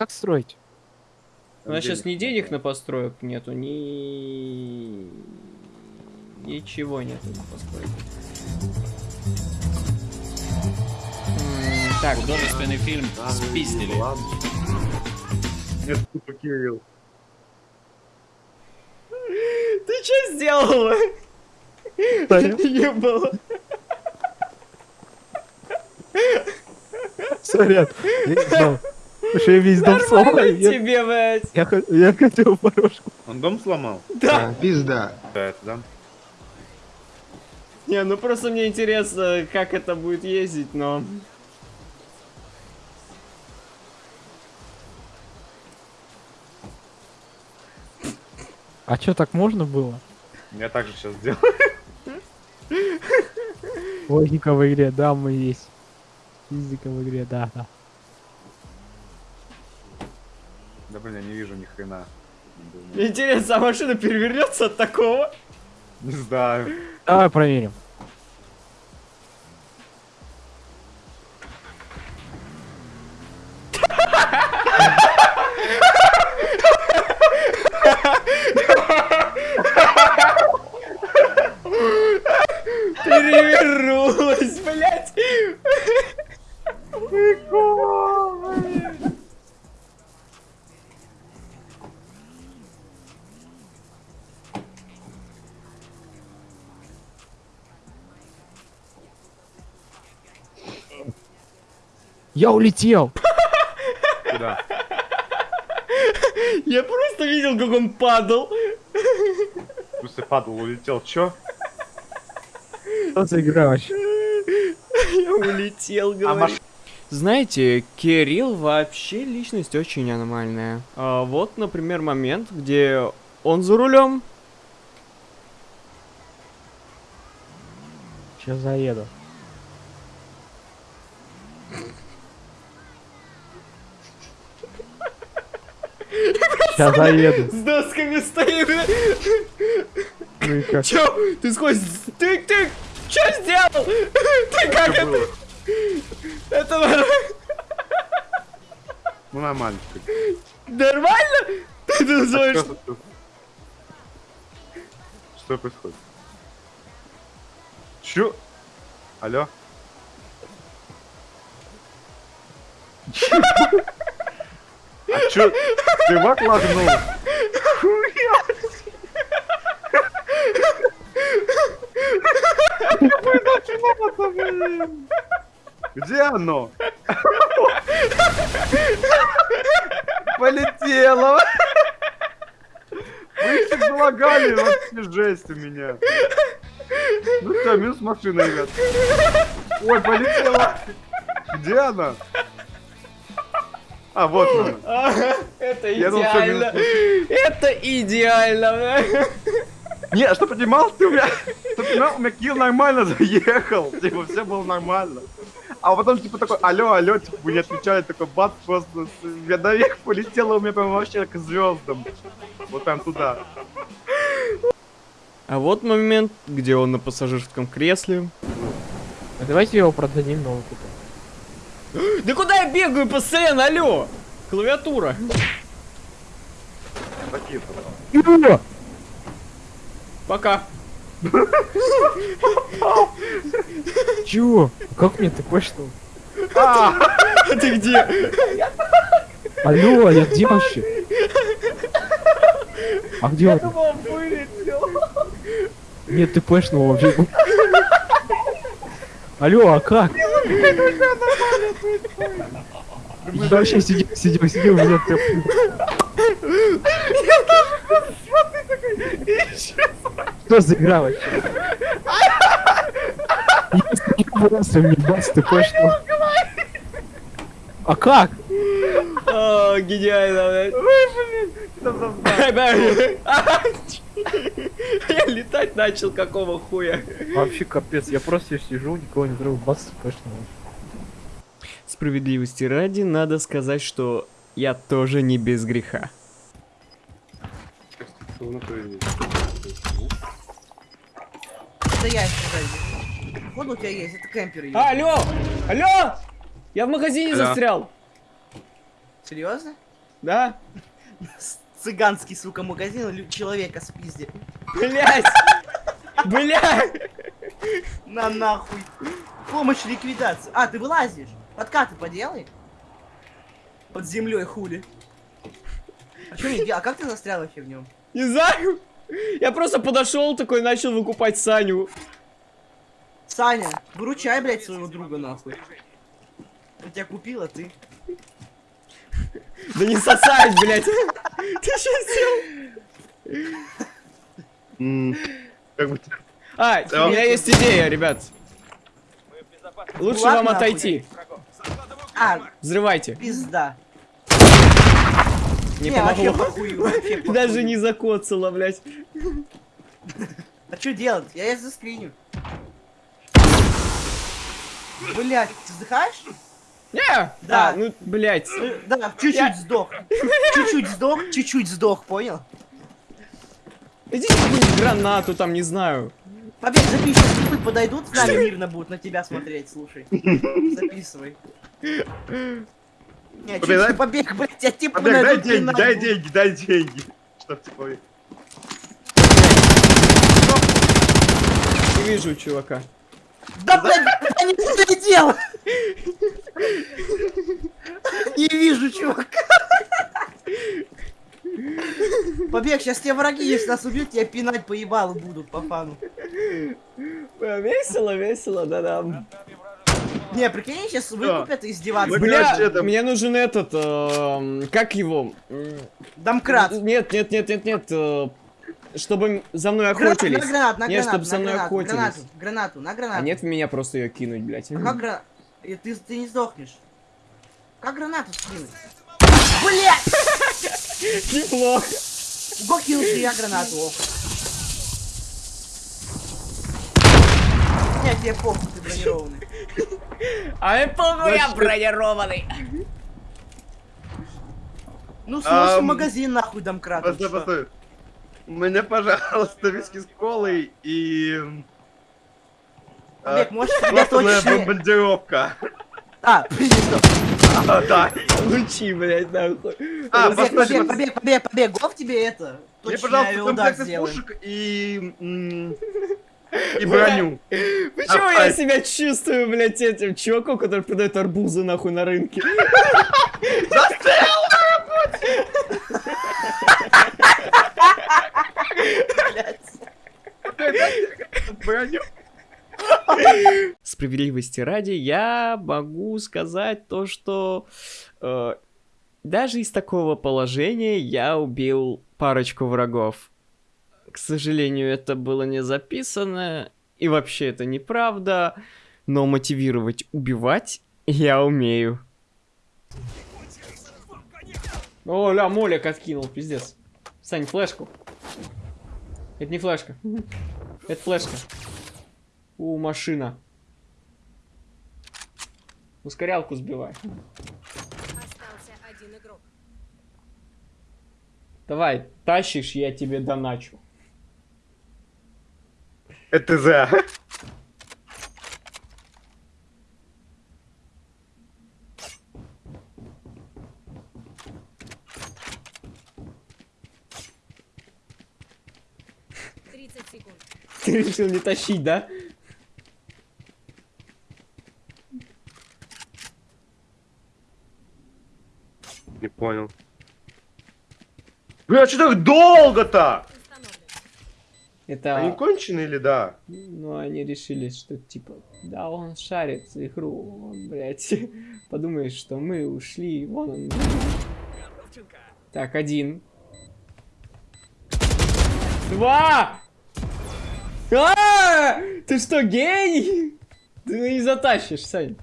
как строить? У нас сейчас ни денег на построек нету, ни... Ничего нету на построек. Так, Художественный фильм спиздили. Ладно. Нет, тупо Кирилл. ты что сделала? Сорян. Не было. Сорян, я не знал. Потому что я весь дом сломал. Тебе, блядь. я, я хотел порожку. Он дом сломал? Да. Пизда. Да, это да. Не, ну просто мне интересно, как это будет ездить, но... А что, так можно было? Я так же сейчас сделаю. Логика в игре, да, мы есть. Физика в игре, да, да. Да блин, я не вижу ни хрена. Интересно, а машина перевернется от такого? Не знаю. Давай проверим. Я улетел! Куда? Я просто видел, как он падал. Смысле падал, улетел. Чё? Что за игра вообще? Я улетел, говорю. маш- Знаете, Кирилл вообще личность очень аномальная. А, вот, например, момент, где он за рулем. Сейчас заеду. Сейчас заеду. С досками стоит. Ну? Чё? Ты сквозь... Ты, ты... Чё сделал? Ты как это? Это Ну нормально. нормально? Ты А называешь... Что происходит? Чё? Алло? А чё? Чувак лагнул? Где оно? Полетело! Вы все залагали, вообще жесть у меня. Ну все, минус машина, ребят. Ой, полетела. Где она? А, вот. Ага, это идеально. Это идеально. Не, а что понимал, ты у меня, ты понимал, у меня килл нормально заехал, типа, все было нормально. А потом, типа, такой, алло, алло, типа, вы не отвечали, такой, бац, просто, я наверх полетела, у меня прям вообще к звездам. Вот прям туда. А вот момент, где он на пассажирском кресле. А Давайте его продадим новый купим. Да куда я бегаю постоянно, алло? Клавиатура. Пока. Чего? Как мне такое что? А, А ты где? Алло, а я где вообще? А где он? Нет, ты пэшнул вообще. Алло, а как? Я вообще сидел, сидел, сидел, меня ты... Что за игра вообще? Если не просто бац, ты пэшнул. А как? О, гениально, блядь. Я летать начал, какого хуя. Вообще капец, я просто сижу, никого не трогаю, бац, пэшнул. Справедливости ради, надо сказать, что я тоже не без греха. Это я сзади. Походу у тебя есть, это кемпер есть. Алло! Алло! Я в магазине Алло. застрял. Серьезно? Да? Цыганский, сука, магазин, человека спизди. Блять! Блять! На нахуй. Помощь ликвидации. А, ты вылазишь? Подкаты поделай. Под землей хули. А делал? А как ты застрял вообще в нем? Не знаю. Я просто подошел такой, начал выкупать Саню. Саня, выручай, блядь, своего друга нахуй. Он тебя купил, а ты? Да не сосать, блядь. Ты что сделал? М, Как бы... А, у меня есть идея, ребят. Лучше вам отойти. А, Взрывайте. пизда. Не вообще помогло. Даже не закоцало, блядь. А что делать? Я я заскриню. Блять, ты вздыхаешь? Не! Да. А, ну, блядь. Да, чуть-чуть Я- сдох. Чуть-чуть сдох, чуть-чуть сдох, понял? Какую-нибудь гранату там, не знаю. Побег, запиши, типы подойдут с нами мирно будут на тебя смотреть, слушай. Записывай. Не, Побег, дай- чуть побег, блять, я типа Побег, дай деньги, дай деньги, дай деньги. Чтоб типа... Не вижу чувака. Да, блядь, я не доглядел! Не вижу, чувак. Побег, сейчас тебе враги, если нас убьют, тебя пинать по ебалу будут, по фану. Э, Весело, весело, да-да. Не, прикинь, сейчас выкупят и издеваться. Бля, мне нужен этот, эм, как его? Домкрат. Нет, нет, нет, нет, нет, э, чтобы за мной охотились. на гранат, на Нет, гранату, чтобы за на мной гранату, охотились. гранату, гранату, на гранату. А нет в меня просто ее кинуть, блядь. А как гранату? Ты, ты не сдохнешь. Как гранату скинуть? Блять! Неплохо. Го кинул же я гранату. Нет, тебе похуй, ты бронированный. А я похуй, я бронированный. Ну, Ам, магазин нахуй домкрат. Постой, постой. Мне, пожалуйста, виски с колой и... Олег, а, можешь Классная сосредоточиться? бомбардировка. А. А, да. Лучи, блядь, нахуй. А, постой, побег, побег, побег, побег. Гов тебе это. Мне, пожалуйста, комплект из пушек и... И броню. Почему А, я а- себя чувствую, блядь, этим чуваком, который продает арбузы нахуй на рынке? Броню. Справедливости ради, я могу сказать то, что э, даже из такого положения я убил парочку врагов. К сожалению, это было не записано, и вообще это неправда, но мотивировать убивать я умею. О, ля, молик откинул, пиздец. Сань, флешку. Это не флешка. Это флешка. У, машина. Ускорялку сбивай. Остался один игрок. Давай, тащишь, я тебе доначу. Это за. Тридцать секунд. Ты решил не тащить, да? Понял. Бля, что так долго-то? Это... Они конченые или да? Ну, они решили, что, типа, да, он шарит игру, он, блядь, подумаешь, что мы ушли, вон он. Так, один. Два! А! Ты что, гений? Ты не затащишь, Сань.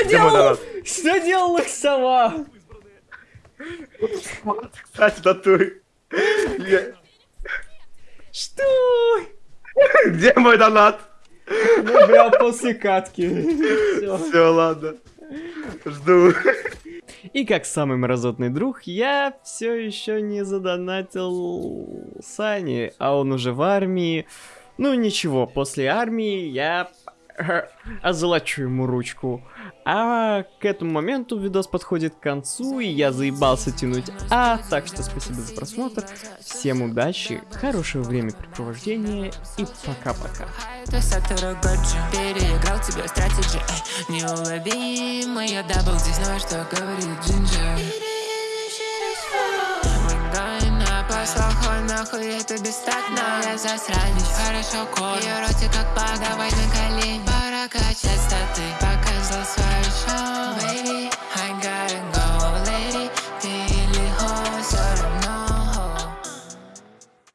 Что делал? Что делала сова? Кстати, татуй. Что? Где мой донат? Ну, прям после катки. Всё. Все, ладно. Жду. И как самый мразотный друг, я все еще не задонатил Сани, а он уже в армии. Ну ничего, после армии я озолочу ему ручку. А к этому моменту видос подходит к концу, и я заебался тянуть А, так что спасибо за просмотр, всем удачи, хорошего времяпрепровождения и пока-пока. Переиграл тебя стратеджи эй, Неуловимый я дабл Здесь знаю, что говорит Джинджер это бестактно Я засранец, хорошо кор Ее ротик как баг, давай на колени. Пора качать статы, показал Baby,